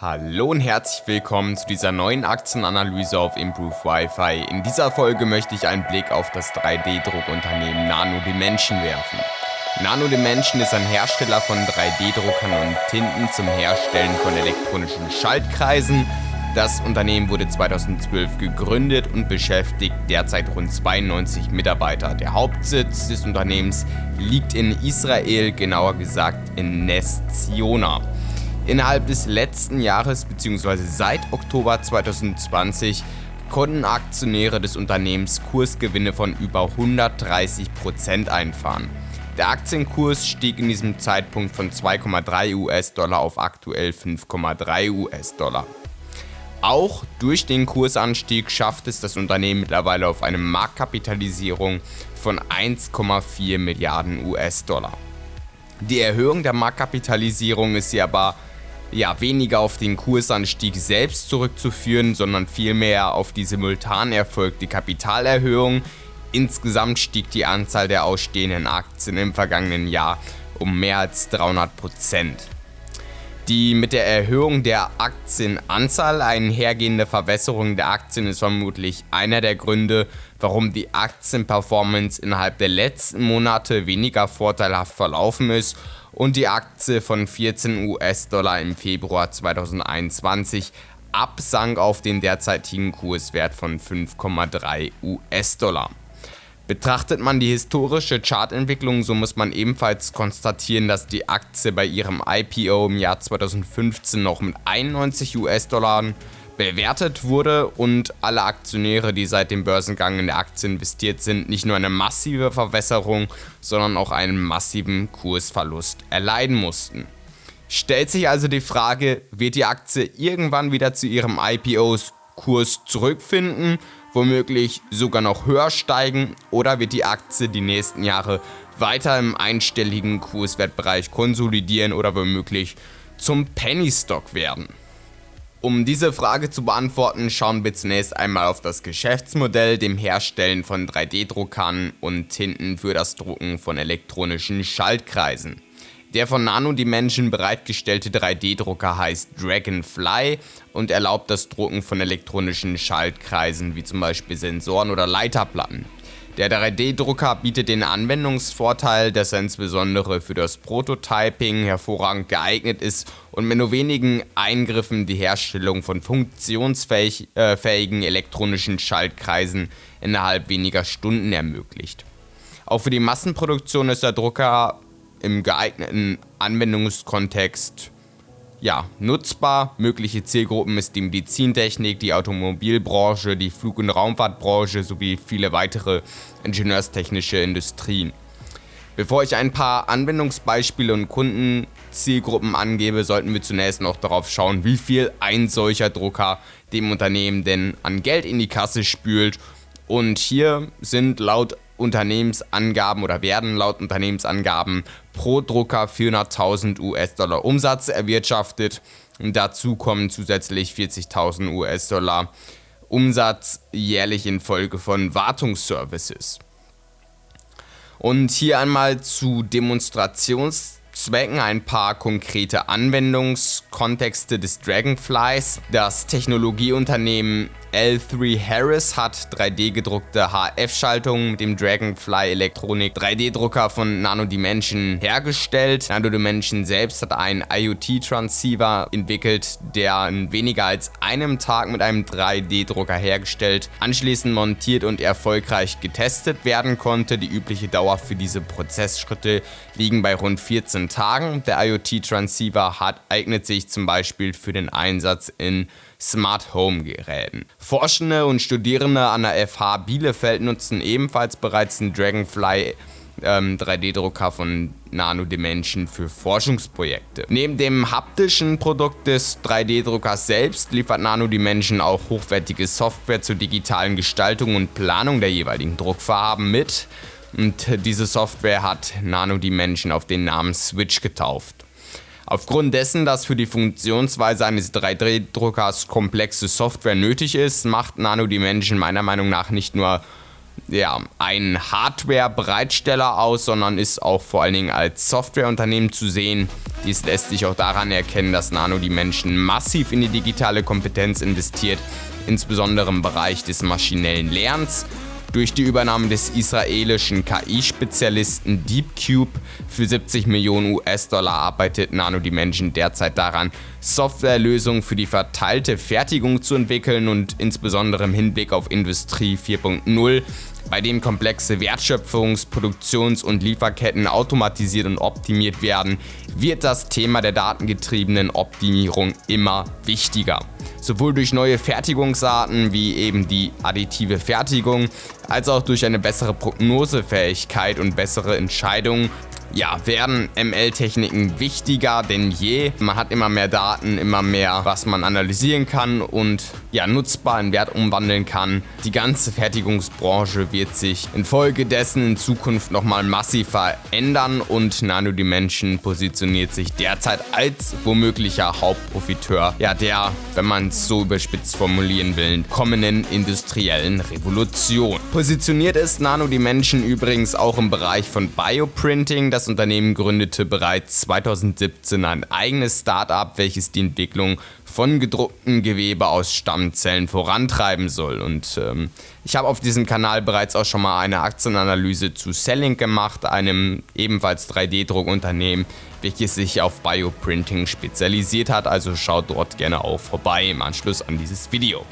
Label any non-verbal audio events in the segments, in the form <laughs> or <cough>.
Hallo und herzlich willkommen zu dieser neuen Aktienanalyse auf Improve Wi-Fi. In dieser Folge möchte ich einen Blick auf das 3D-Druckunternehmen Nano Dimension werfen. Nano Dimension ist ein Hersteller von 3D-Druckern und Tinten zum Herstellen von elektronischen Schaltkreisen. Das Unternehmen wurde 2012 gegründet und beschäftigt derzeit rund 92 Mitarbeiter. Der Hauptsitz des Unternehmens liegt in Israel, genauer gesagt in Ness Ziona. Innerhalb des letzten Jahres bzw. seit Oktober 2020 konnten Aktionäre des Unternehmens Kursgewinne von über 130% einfahren. Der Aktienkurs stieg in diesem Zeitpunkt von 2,3 US-Dollar auf aktuell 5,3 US-Dollar. Auch durch den Kursanstieg schafft es das Unternehmen mittlerweile auf eine Marktkapitalisierung von 1,4 Milliarden US-Dollar. Die Erhöhung der Marktkapitalisierung ist hier aber ja, weniger auf den Kursanstieg selbst zurückzuführen, sondern vielmehr auf die simultan erfolgte Kapitalerhöhung. Insgesamt stieg die Anzahl der ausstehenden Aktien im vergangenen Jahr um mehr als 300 Prozent. Die mit der Erhöhung der Aktienanzahl einhergehende Verwässerung der Aktien ist vermutlich einer der Gründe, warum die Aktienperformance innerhalb der letzten Monate weniger vorteilhaft verlaufen ist und die Aktie von 14 US-Dollar im Februar 2021 absank auf den derzeitigen Kurswert von 5,3 US-Dollar. Betrachtet man die historische Chartentwicklung, so muss man ebenfalls konstatieren, dass die Aktie bei ihrem IPO im Jahr 2015 noch mit 91 US-Dollar bewertet wurde und alle Aktionäre, die seit dem Börsengang in der Aktie investiert sind, nicht nur eine massive Verwässerung, sondern auch einen massiven Kursverlust erleiden mussten. Stellt sich also die Frage, wird die Aktie irgendwann wieder zu ihrem IPO-Kurs zurückfinden, womöglich sogar noch höher steigen oder wird die Aktie die nächsten Jahre weiter im einstelligen Kurswertbereich konsolidieren oder womöglich zum Penny Stock werden? Um diese Frage zu beantworten, schauen wir zunächst einmal auf das Geschäftsmodell, dem Herstellen von 3D-Druckern und Tinten für das Drucken von elektronischen Schaltkreisen. Der von Nano Dimension bereitgestellte 3D-Drucker heißt Dragonfly und erlaubt das Drucken von elektronischen Schaltkreisen wie zum Beispiel Sensoren oder Leiterplatten. Der 3D-Drucker bietet den Anwendungsvorteil, dass er insbesondere für das Prototyping hervorragend geeignet ist und mit nur wenigen Eingriffen die Herstellung von funktionsfähigen elektronischen Schaltkreisen innerhalb weniger Stunden ermöglicht. Auch für die Massenproduktion ist der Drucker im geeigneten Anwendungskontext ja, nutzbar. Mögliche Zielgruppen ist die Medizintechnik, die Automobilbranche, die Flug- und Raumfahrtbranche sowie viele weitere ingenieurstechnische Industrien. Bevor ich ein paar Anwendungsbeispiele und Kundenzielgruppen angebe, sollten wir zunächst noch darauf schauen, wie viel ein solcher Drucker dem Unternehmen denn an Geld in die Kasse spült. Und hier sind laut Unternehmensangaben oder werden laut Unternehmensangaben pro Drucker 400.000 US-Dollar Umsatz erwirtschaftet. Dazu kommen zusätzlich 40.000 US-Dollar Umsatz jährlich infolge von Wartungsservices. Und hier einmal zu Demonstrationszwecken ein paar konkrete Anwendungskontexte des Dragonflies. Das Technologieunternehmen L3 Harris hat 3D gedruckte HF-Schaltungen mit dem Dragonfly Elektronik 3D-Drucker von Nano Dimension hergestellt. Nano Dimension selbst hat einen IoT-Transceiver entwickelt, der in weniger als einem Tag mit einem 3D-Drucker hergestellt, anschließend montiert und erfolgreich getestet werden konnte. Die übliche Dauer für diese Prozessschritte liegen bei rund 14 Tagen. Der IoT-Transceiver eignet sich zum Beispiel für den Einsatz in Smart Home Geräten. Forschende und Studierende an der FH Bielefeld nutzen ebenfalls bereits den Dragonfly ähm, 3D-Drucker von Nano Dimension für Forschungsprojekte. Neben dem haptischen Produkt des 3D-Druckers selbst liefert Nano Dimension auch hochwertige Software zur digitalen Gestaltung und Planung der jeweiligen Druckfarben mit. Und diese Software hat Nano Dimension auf den Namen Switch getauft. Aufgrund dessen, dass für die Funktionsweise eines 3D-Druckers komplexe Software nötig ist, macht Nano Dimension meiner Meinung nach nicht nur ja, ein Hardware-Bereitsteller aus, sondern ist auch vor allen Dingen als Softwareunternehmen zu sehen. Dies lässt sich auch daran erkennen, dass Nano die Menschen massiv in die digitale Kompetenz investiert, insbesondere im Bereich des maschinellen Lernens durch die Übernahme des israelischen KI-Spezialisten DeepCube für 70 Millionen US-Dollar arbeitet Nano Dimension derzeit daran, Softwarelösungen für die verteilte Fertigung zu entwickeln und insbesondere im Hinblick auf Industrie 4.0 bei dem komplexe Wertschöpfungs-, Produktions- und Lieferketten automatisiert und optimiert werden, wird das Thema der datengetriebenen Optimierung immer wichtiger. Sowohl durch neue Fertigungsarten wie eben die additive Fertigung, als auch durch eine bessere Prognosefähigkeit und bessere Entscheidungen ja, werden ML-Techniken wichtiger denn je. Man hat immer mehr Daten, immer mehr, was man analysieren kann und ja, nutzbar in Wert umwandeln kann. Die ganze Fertigungsbranche wird sich infolgedessen in Zukunft nochmal massiv verändern und Nano Dimension positioniert sich derzeit als womöglicher Hauptprofiteur ja, der, wenn man es so überspitzt formulieren will, kommenden industriellen Revolution. Positioniert ist Nano Dimension übrigens auch im Bereich von Bioprinting. Das Unternehmen gründete bereits 2017 ein eigenes Startup, welches die Entwicklung von gedrucktem Gewebe aus Stammzellen vorantreiben soll. Und ähm, ich habe auf diesem Kanal bereits auch schon mal eine Aktienanalyse zu Selling gemacht, einem ebenfalls 3D-Druckunternehmen, welches sich auf Bioprinting spezialisiert hat. Also schaut dort gerne auch vorbei im Anschluss an dieses Video.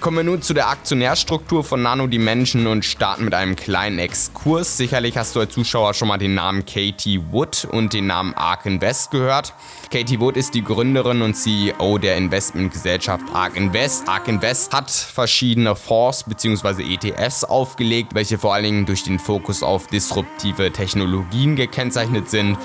Kommen wir nun zu der Aktionärstruktur von Nano Dimension und starten mit einem kleinen Exkurs. Sicherlich hast du als Zuschauer schon mal den Namen Katie Wood und den Namen Ark Invest gehört. Katie Wood ist die Gründerin und CEO der Investmentgesellschaft Ark Invest. Ark Invest hat verschiedene Fonds bzw. ETFs aufgelegt, welche vor allen Dingen durch den Fokus auf disruptive Technologien gekennzeichnet sind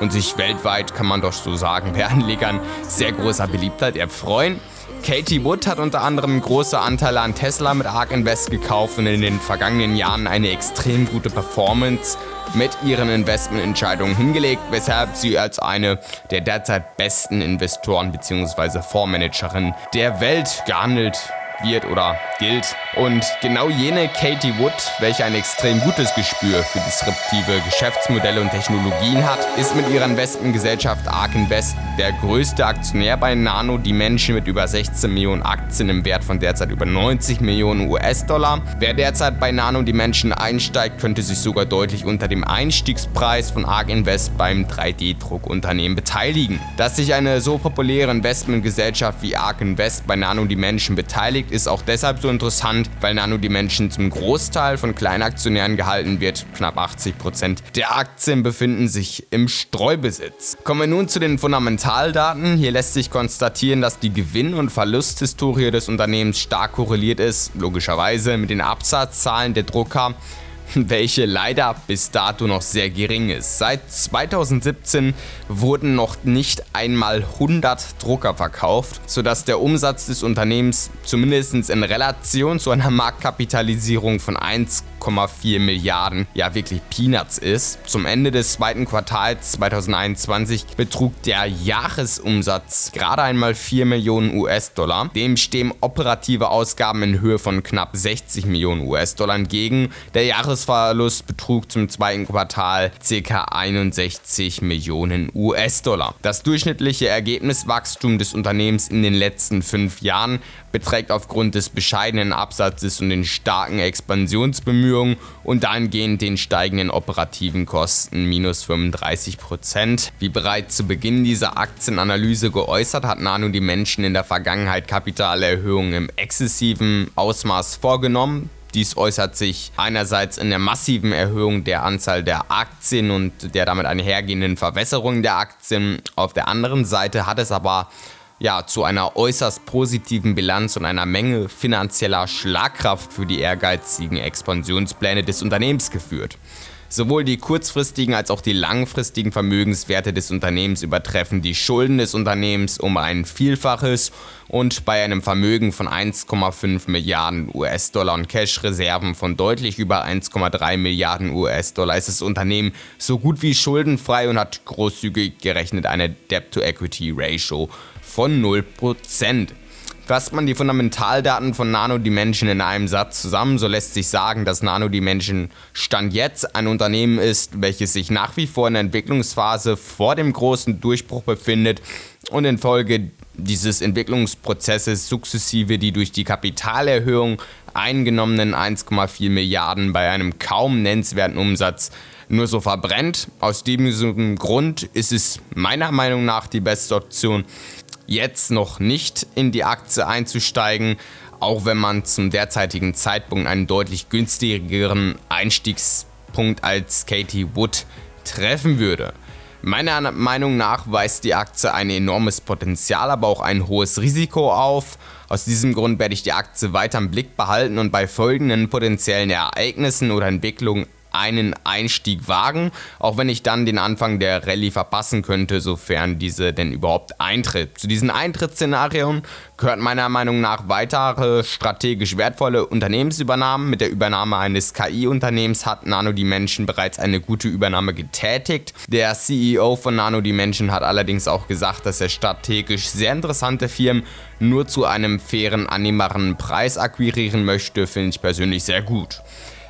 und sich weltweit, kann man doch so sagen, <laughs> bei Anlegern sehr großer Beliebtheit erfreuen. Katie Wood hat unter anderem große Anteile an Tesla mit ARK Invest gekauft und in den vergangenen Jahren eine extrem gute Performance mit ihren Investmententscheidungen hingelegt, weshalb sie als eine der derzeit besten Investoren bzw. Fondsmanagerinnen der Welt gehandelt wird oder gilt. Und genau jene Katie Wood, welche ein extrem gutes Gespür für disruptive Geschäftsmodelle und Technologien hat, ist mit ihrer Investmentgesellschaft Ark Invest der größte Aktionär bei Nano Dimension mit über 16 Millionen Aktien im Wert von derzeit über 90 Millionen US-Dollar. Wer derzeit bei Nano Dimension einsteigt, könnte sich sogar deutlich unter dem Einstiegspreis von Ark Invest beim 3D-Druckunternehmen beteiligen. Dass sich eine so populäre Investmentgesellschaft wie Ark Invest bei Nano Dimension beteiligt, Projekt ist auch deshalb so interessant, weil Nano Dimension zum Großteil von Kleinaktionären gehalten wird. Knapp 80% der Aktien befinden sich im Streubesitz. Kommen wir nun zu den Fundamentaldaten. Hier lässt sich konstatieren, dass die Gewinn- und Verlusthistorie des Unternehmens stark korreliert ist, logischerweise mit den Absatzzahlen der Drucker <laughs> welche leider bis dato noch sehr gering ist. Seit 2017 wurden noch nicht einmal 100 Drucker verkauft, sodass der Umsatz des Unternehmens zumindest in Relation zu einer Marktkapitalisierung von 1, 8,4 Milliarden ja wirklich Peanuts ist. Zum Ende des zweiten Quartals 2021 betrug der Jahresumsatz gerade einmal 4 Millionen US-Dollar. Dem stehen operative Ausgaben in Höhe von knapp 60 Millionen US-Dollar entgegen. Der Jahresverlust betrug zum zweiten Quartal ca. 61 Millionen US-Dollar. Das durchschnittliche Ergebniswachstum des Unternehmens in den letzten fünf Jahren beträgt aufgrund des bescheidenen Absatzes und den starken Expansionsbemühungen und dahingehend den steigenden operativen Kosten minus 35%. Wie bereits zu Beginn dieser Aktienanalyse geäußert, hat Nano die Menschen in der Vergangenheit Kapitalerhöhungen im exzessiven Ausmaß vorgenommen. Dies äußert sich einerseits in der massiven Erhöhung der Anzahl der Aktien und der damit einhergehenden Verwässerung der Aktien. Auf der anderen Seite hat es aber ja, zu einer äußerst positiven Bilanz und einer Menge finanzieller Schlagkraft für die ehrgeizigen Expansionspläne des Unternehmens geführt. Sowohl die kurzfristigen als auch die langfristigen Vermögenswerte des Unternehmens übertreffen die Schulden des Unternehmens um ein Vielfaches und bei einem Vermögen von 1,5 Milliarden US-Dollar und Cash-Reserven von deutlich über 1,3 Milliarden US-Dollar ist das Unternehmen so gut wie schuldenfrei und hat großzügig gerechnet eine Debt-to-Equity-Ratio von 0%. Fasst man die Fundamentaldaten von Nano Dimension in einem Satz zusammen, so lässt sich sagen, dass Nano Dimension Stand jetzt ein Unternehmen ist, welches sich nach wie vor in der Entwicklungsphase vor dem großen Durchbruch befindet und infolge dieses Entwicklungsprozesses sukzessive die durch die Kapitalerhöhung eingenommenen 1,4 Milliarden bei einem kaum nennenswerten Umsatz nur so verbrennt. Aus diesem Grund ist es meiner Meinung nach die beste Option, jetzt noch nicht in die Aktie einzusteigen, auch wenn man zum derzeitigen Zeitpunkt einen deutlich günstigeren Einstiegspunkt als Katie Wood treffen würde. Meiner Meinung nach weist die Aktie ein enormes Potenzial, aber auch ein hohes Risiko auf. Aus diesem Grund werde ich die Aktie weiter im Blick behalten und bei folgenden potenziellen Ereignissen oder Entwicklungen einen Einstieg wagen, auch wenn ich dann den Anfang der Rallye verpassen könnte, sofern diese denn überhaupt eintritt. Zu diesen Eintrittsszenarien gehört meiner Meinung nach weitere strategisch wertvolle Unternehmensübernahmen. Mit der Übernahme eines KI-Unternehmens hat Nano Dimension bereits eine gute Übernahme getätigt. Der CEO von Nano Dimension hat allerdings auch gesagt, dass er strategisch sehr interessante Firmen nur zu einem fairen, annehmbaren Preis akquirieren möchte, finde ich persönlich sehr gut.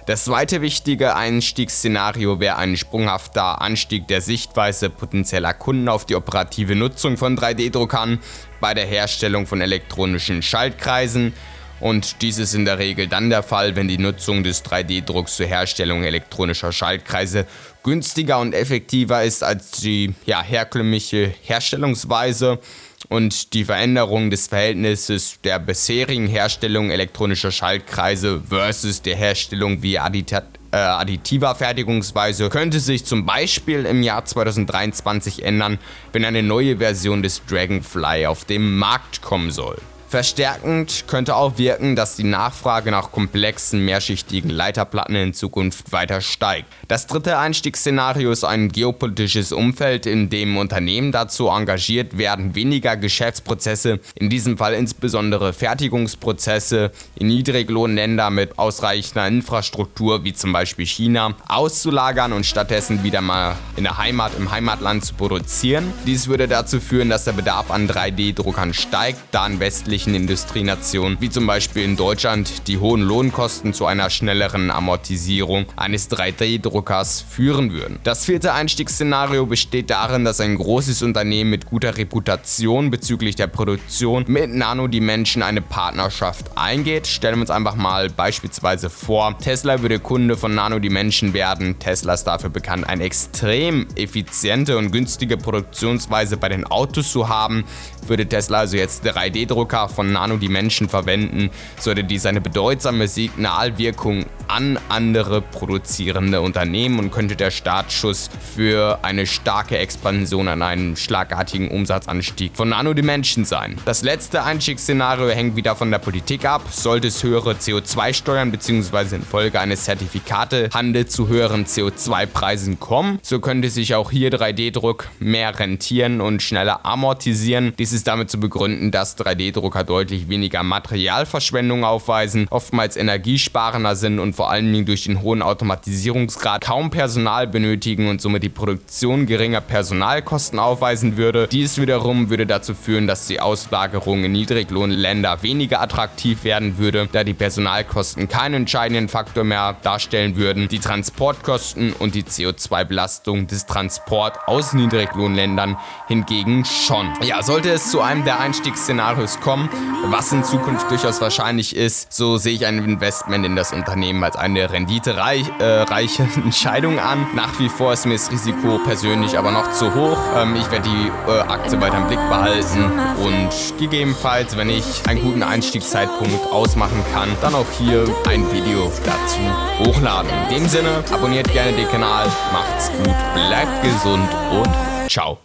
Das zweite wichtige Einstiegsszenario wäre ein sprunghafter Anstieg der Sichtweise potenzieller Kunden auf die operative Nutzung von 3D-Druckern bei der Herstellung von elektronischen Schaltkreisen. Und dies ist in der Regel dann der Fall, wenn die Nutzung des 3D-Drucks zur Herstellung elektronischer Schaltkreise günstiger und effektiver ist als die ja, herkömmliche Herstellungsweise und die Veränderung des Verhältnisses der bisherigen Herstellung elektronischer Schaltkreise versus der Herstellung via Addita äh, additiver Fertigungsweise könnte sich zum Beispiel im Jahr 2023 ändern, wenn eine neue Version des Dragonfly auf den Markt kommen soll. Verstärkend könnte auch wirken, dass die Nachfrage nach komplexen, mehrschichtigen Leiterplatten in Zukunft weiter steigt. Das dritte Einstiegsszenario ist ein geopolitisches Umfeld, in dem Unternehmen dazu engagiert werden, weniger Geschäftsprozesse, in diesem Fall insbesondere Fertigungsprozesse, in Niedriglohnländer mit ausreichender Infrastruktur wie zum Beispiel China auszulagern und stattdessen wieder mal in der Heimat im Heimatland zu produzieren. Dies würde dazu führen, dass der Bedarf an 3D-Druckern steigt, da in westlichen westlichen Industrienationen, wie zum Beispiel in Deutschland, die hohen Lohnkosten zu einer schnelleren Amortisierung eines 3D-Druckers führen würden. Das vierte Einstiegsszenario besteht darin, dass ein großes Unternehmen mit guter Reputation bezüglich der Produktion mit Nano Dimension eine Partnerschaft eingeht. Stellen wir uns einfach mal beispielsweise vor, Tesla würde Kunde von Nano Dimension werden. Tesla ist dafür bekannt, eine extrem effiziente und günstige Produktionsweise bei den Autos zu haben. Würde Tesla also jetzt 3D-Drucker von Nano Dimension verwenden, sollte dies eine bedeutsame Signalwirkung an andere produzierende Unternehmen und könnte der Startschuss für eine starke Expansion an einen schlagartigen Umsatzanstieg von Nano Dimension sein. Das letzte Einstiegsszenario hängt wieder von der Politik ab. Sollte es höhere CO2-Steuern bzw. infolge eines Zertifikatehandels zu höheren CO2-Preisen kommen, so könnte sich auch hier 3D-Druck mehr rentieren und schneller amortisieren. Dies ist damit zu begründen, dass 3D-Drucker Drucker deutlich weniger Materialverschwendung aufweisen, oftmals energiesparender sind und vor allen Dingen durch den hohen Automatisierungsgrad kaum Personal benötigen und somit die Produktion geringer Personalkosten aufweisen würde. Dies wiederum würde dazu führen, dass die Auslagerung in Niedriglohnländer weniger attraktiv werden würde, da die Personalkosten keinen entscheidenden Faktor mehr darstellen würden, die Transportkosten und die CO2-Belastung des Transport aus Niedriglohnländern hingegen schon. Ja, sollte es zu einem der Einstiegsszenarios kommen, was in Zukunft durchaus wahrscheinlich ist, so sehe ich ein Investment in das Unternehmen als eine renditereiche äh, <laughs> Entscheidung an. Nach wie vor ist mir das Risiko persönlich aber noch zu hoch. Ähm, ich werde die äh, Aktie weiter im Blick behalten und gegebenenfalls, wenn ich einen guten Einstiegszeitpunkt ausmachen kann, dann auch hier ein Video dazu hochladen. In dem Sinne, abonniert gerne den Kanal, macht's gut, bleibt gesund und ciao.